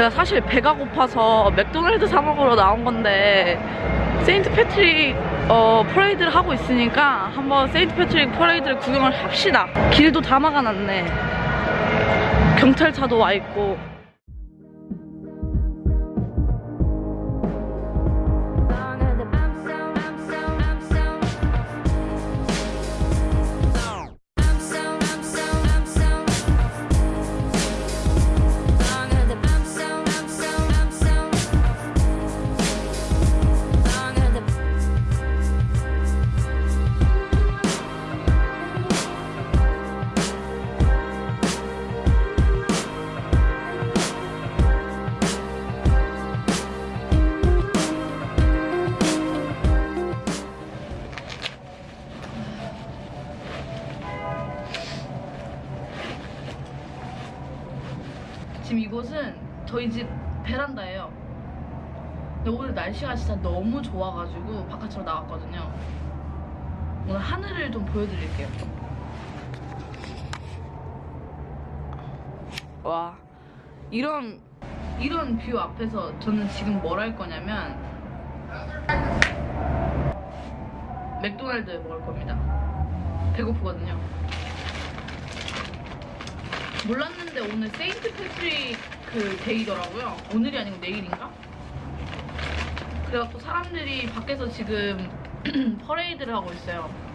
제가 사실 배가 고파서 맥도날드 사 먹으러 나온 건데 세인트 패트릭 어, 퍼레이드를 하고 있으니까 한번 세인트 패트릭 퍼레이드를 구경을 합시다. 길도 다 막아놨네. 경찰차도 와 있고. 곳은 저희 집 베란다예요. 근데 오늘 날씨가 진짜 너무 좋아가지고 바깥으로 나왔거든요. 오늘 하늘을 좀 보여드릴게요. 와 이런 이런 뷰 앞에서 저는 지금 뭘 할 거냐면 맥도날드 먹을 겁니다. 배고프거든요. 몰랐는데 오늘 St. Patrick 그 Day더라고요. 오늘이 아니고 내일인가? 그래갖고 사람들이 밖에서 지금 퍼레이드를 하고 있어요.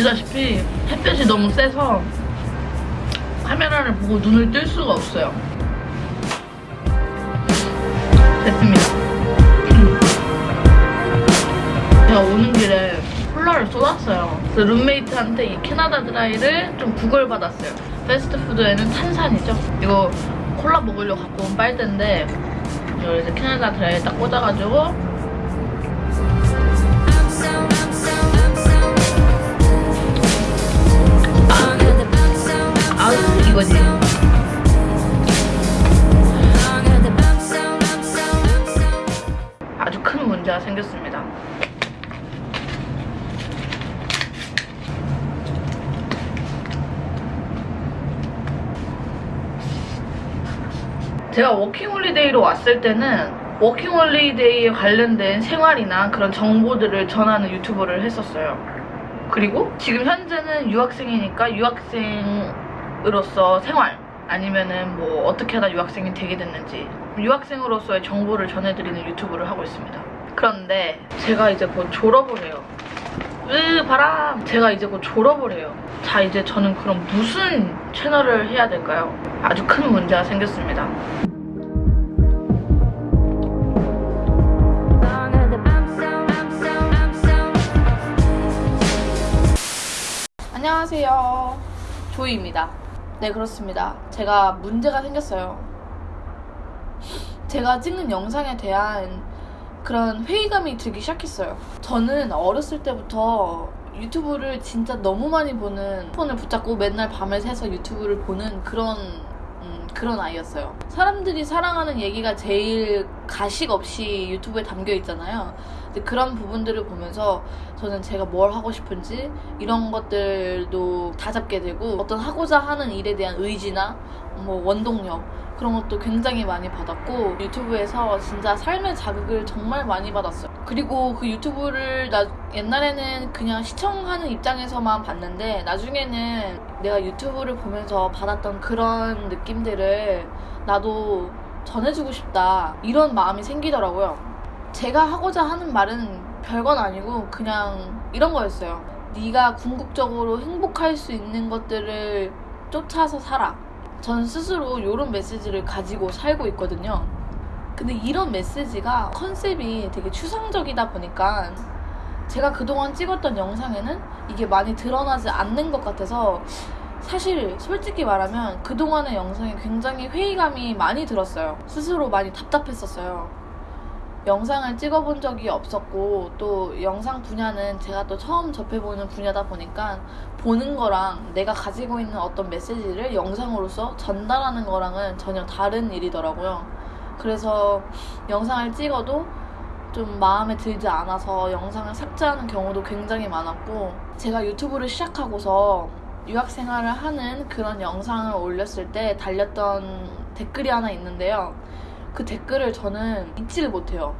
보시다시피 햇볕이 너무 세서 카메라를 보고 눈을 뜰 수가 없어요. 됐습니다. 제가 오는 길에 콜라를 쏟았어요. 그래서 룸메이트한테 이 캐나다 드라이를 좀 구걸받았어요. 패스트푸드에는 탄산이죠. 이거 콜라 먹으려고 갖고 온 빨대인데 이걸 이제 캐나다 드라이에 딱 꽂아가지고 아우 이거지. 아주 큰 문제가 생겼습니다. 제가 워킹홀리데이로 왔을 때는 워킹홀리데이에 관련된 생활이나 그런 정보들을 전하는 유튜버를 했었어요. 그리고 지금 현재는 유학생이니까 유학생 으로서 생활 아니면은 뭐 어떻게 하다 유학생이 되게 됐는지 유학생으로서의 정보를 전해드리는 유튜브를 하고 있습니다. 그런데 제가 이제 곧 졸업을 해요. 으 바람 제가 이제 곧 졸업을 해요. 자 이제 저는 그럼 무슨 채널을 해야 될까요? 아주 큰 문제가 생겼습니다. 안녕하세요. 조이입니다. 네, 그렇습니다. 제가 문제가 생겼어요. 제가 찍는 영상에 대한 그런 회의감이 들기 시작했어요. 저는 어렸을 때부터 유튜브를 진짜 너무 많이 보는 폰을 붙잡고 맨날 밤을 새서 유튜브를 보는 그런 음, 그런 아이였어요. 사람들이 사랑하는 얘기가 제일 가식 없이 유튜브에 담겨 있잖아요. 근데 그런 부분들을 보면서 저는 제가 뭘 하고 싶은지 이런 것들도 다 잡게 되고 어떤 하고자 하는 일에 대한 의지나 뭐 원동력 그런 것도 굉장히 많이 받았고 유튜브에서 진짜 삶의 자극을 정말 많이 받았어요. 그리고 그 유튜브를 나 옛날에는 그냥 시청하는 입장에서만 봤는데 나중에는 내가 유튜브를 보면서 받았던 그런 느낌들을 나도 전해주고 싶다 이런 마음이 생기더라고요. 제가 하고자 하는 말은 별건 아니고 그냥 이런 거였어요. 네가 궁극적으로 행복할 수 있는 것들을 쫓아서 살아. 전 스스로 이런 메시지를 가지고 살고 있거든요. 근데 이런 메시지가 컨셉이 되게 추상적이다 보니까 제가 그동안 찍었던 영상에는 이게 많이 드러나지 않는 것 같아서 사실 솔직히 말하면 그동안의 영상에 굉장히 회의감이 많이 들었어요. 스스로 많이 답답했었어요. 영상을 찍어본 적이 없었고 또 영상 분야는 제가 또 처음 접해보는 분야다 보니까 보는 거랑 내가 가지고 있는 어떤 메시지를 영상으로서 전달하는 거랑은 전혀 다른 일이더라고요. 그래서 영상을 찍어도 좀 마음에 들지 않아서 영상을 삭제하는 경우도 굉장히 많았고 제가 유튜브를 시작하고서 유학 생활을 하는 그런 영상을 올렸을 때 달렸던 댓글이 하나 있는데요. 그 댓글을 저는 잊지를 못해요.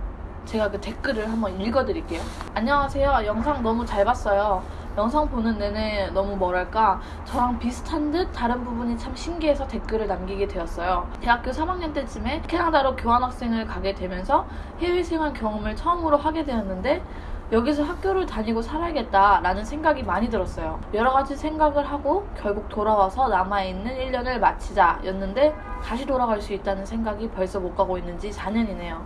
제가 그 댓글을 한번 읽어드릴게요. 안녕하세요. 영상 너무 잘 봤어요. 영상 보는 내내 너무 뭐랄까 저랑 비슷한 듯 다른 부분이 참 신기해서 댓글을 남기게 되었어요. 대학교 3학년 때쯤에 캐나다로 교환학생을 가게 되면서 해외 생활 경험을 처음으로 하게 되었는데 여기서 학교를 다니고 살아야겠다라는 생각이 많이 들었어요. 여러 가지 생각을 하고 결국 돌아와서 남아있는 1년을 마치자 였는데 다시 돌아갈 수 있다는 생각이 벌써 못 가고 있는지 4년이네요.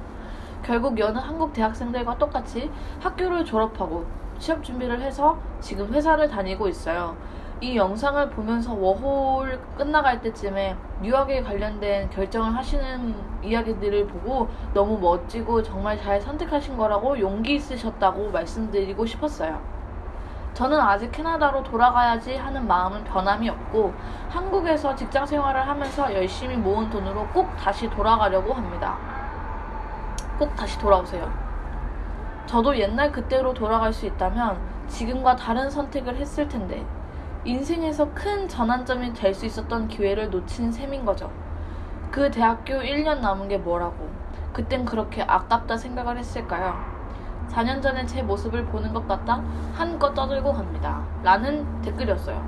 결국 여느 한국 대학생들과 똑같이 학교를 졸업하고 취업 준비를 해서 지금 회사를 다니고 있어요. 이 영상을 보면서 워홀 끝나갈 때쯤에 유학에 관련된 결정을 하시는 이야기들을 보고 너무 멋지고 정말 잘 선택하신 거라고 용기 있으셨다고 말씀드리고 싶었어요. 저는 아직 캐나다로 돌아가야지 하는 마음은 변함이 없고 한국에서 직장 생활을 하면서 열심히 모은 돈으로 꼭 다시 돌아가려고 합니다. 꼭 다시 돌아오세요. 저도 옛날 그때로 돌아갈 수 있다면 지금과 다른 선택을 했을 텐데 인생에서 큰 전환점이 될 수 있었던 기회를 놓친 셈인 거죠. 그 대학교 1년 남은 게 뭐라고. 그땐 그렇게 아깝다 생각을 했을까요? 4년 전에 제 모습을 보는 것 같다 한껏 떠들고 갑니다. 라는 댓글이었어요.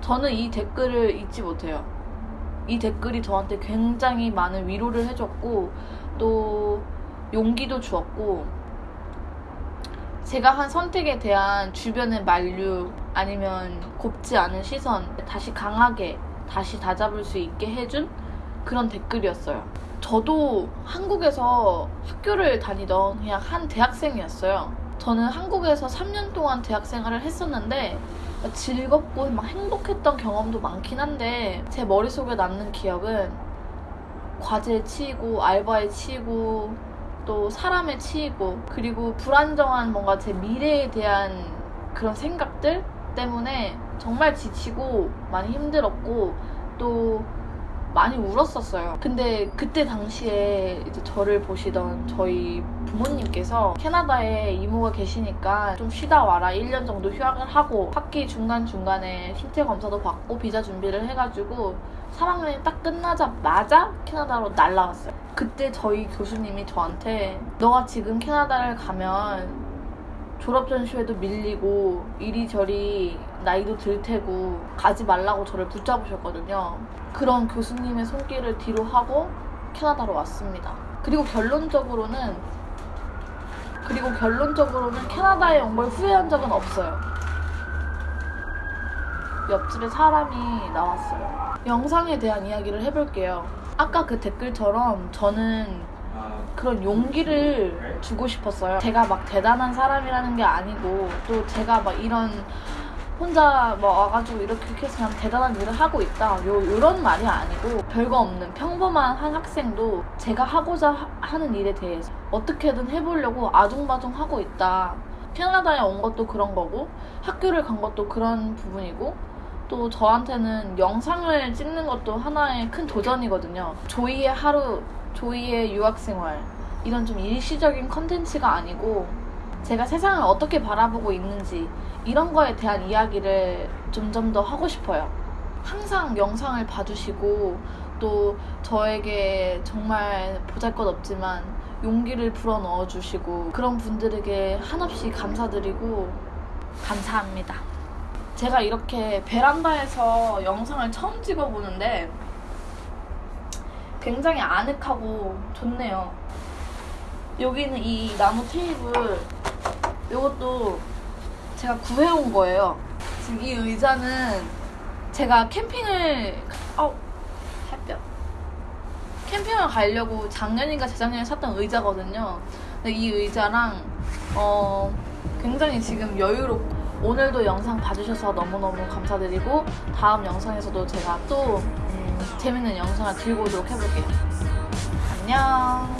저는 이 댓글을 잊지 못해요. 이 댓글이 저한테 굉장히 많은 위로를 해줬고, 또 용기도 주었고, 제가 한 선택에 대한 주변의 만류 아니면 곱지 않은 시선 다시 강하게 다시 다잡을 수 있게 해준 그런 댓글이었어요. 저도 한국에서 학교를 다니던 그냥 한 대학생이었어요. 저는 한국에서 3년 동안 대학 생활을 했었는데 즐겁고 막 행복했던 경험도 많긴 한데 제 머릿속에 남는 기억은 과제에 치이고 알바에 치이고 또 사람에 치이고 그리고 불안정한 뭔가 제 미래에 대한 그런 생각들 때문에 정말 지치고 많이 힘들었고 또 많이 울었었어요. 근데 그때 당시에 이제 저를 보시던 저희 부모님께서 캐나다에 이모가 계시니까 좀 쉬다 와라 1년 정도 휴학을 하고 학기 중간중간에 신체 검사도 받고 비자 준비를 해가지고 3학년이 딱 끝나자마자 캐나다로 날라왔어요. 그때 저희 교수님이 저한테 너가 지금 캐나다를 가면 졸업 전시회도 밀리고 이리저리 나이도 들 테고 가지 말라고 저를 붙잡으셨거든요. 그런 교수님의 손길을 뒤로 하고 캐나다로 왔습니다. 그리고 결론적으로는 그리고 결론적으로는 캐나다에 온 걸 후회한 적은 없어요. 옆집에 사람이 나왔어요. 영상에 대한 이야기를 해볼게요. 아까 그 댓글처럼 저는 그런 용기를 주고 싶었어요. 제가 막 대단한 사람이라는 게 아니고 또 제가 막 이런 혼자 뭐 와가지고 이렇게 해서 그냥 대단한 일을 하고 있다. 요, 요런 말이 아니고 별거 없는 평범한 한 학생도 제가 하고자 하, 하는 일에 대해서 어떻게든 해보려고 아둥바둥 하고 있다. 캐나다에 온 것도 그런 거고 학교를 간 것도 그런 부분이고 또 저한테는 영상을 찍는 것도 하나의 큰 도전이거든요. 조이의 하루 조이의 유학생활 이런 좀 일시적인 컨텐츠가 아니고 제가 세상을 어떻게 바라보고 있는지 이런 거에 대한 이야기를 점점 더 하고 싶어요. 항상 영상을 봐주시고 또 저에게 정말 보잘 것 없지만 용기를 불어 넣어 주시고 그런 분들에게 한없이 감사드리고 감사합니다. 제가 이렇게 베란다에서 영상을 처음 찍어보는데 굉장히 아늑하고 좋네요. 여기는 이 나무 테이블 이것도 제가 구해온 거예요. 지금 이 의자는 제가 캠핑을 어 햇볕 캠핑을 가려고 작년인가 재작년에 샀던 의자거든요. 근데 이 의자랑 어 굉장히 지금 여유롭고 오늘도 영상 봐주셔서 너무너무 감사드리고 다음 영상에서도 제가 또 음, 재밌는 영상을 들고 오도록 해볼게요. 안녕.